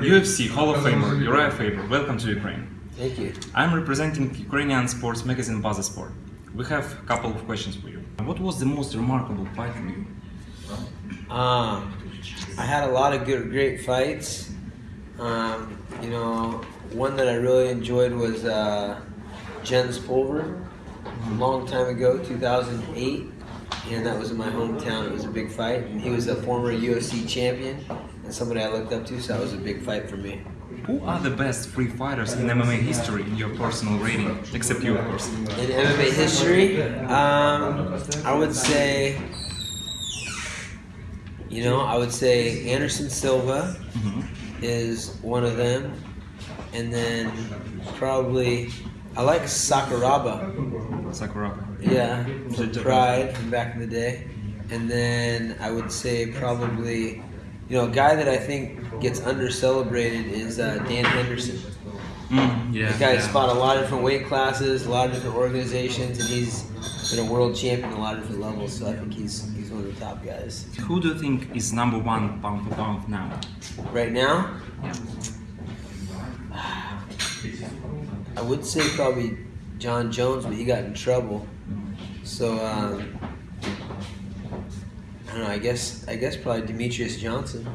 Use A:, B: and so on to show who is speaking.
A: UFC Hall of Famer Uriah Faber, welcome to Ukraine.
B: Thank you.
A: I'm representing Ukrainian sports magazine Baza Sport. We have a couple of questions for you. What was the most remarkable fight for you?
B: Um, I had a lot of good, great fights. Um, you know, one that I really enjoyed was uh, Jens Pulver, a long time ago, 2008, and that was in my hometown. It was a big fight, and he was a former UFC champion and somebody I looked up to, so that was a big fight for me.
A: Who are the best free fighters in MMA history in your personal rating, except you, of course?
B: In MMA history, um, I would say, you know, I would say Anderson Silva
A: Mhm.
B: is one of them, and then probably I like Sakuraba,
A: Sakuraba.
B: yeah,
A: The-
B: Pride from back in the day, and then I would say probably, you know, a guy that I think gets under celebrated is uh, Dan Henderson.
A: Mm, yeah.
B: The guy's
A: yeah.
B: fought a lot of different weight classes, a lot of different organizations, and he's been a world champion at a lot of different levels. So I think he's he's one of the top guys
A: Who do you think is number one pound for pound now?
B: right now.
A: Yeah.
B: I would say probably Jon Jones, but he got in trouble. So um, I don't know. I guess I guess probably Demetrious Johnson.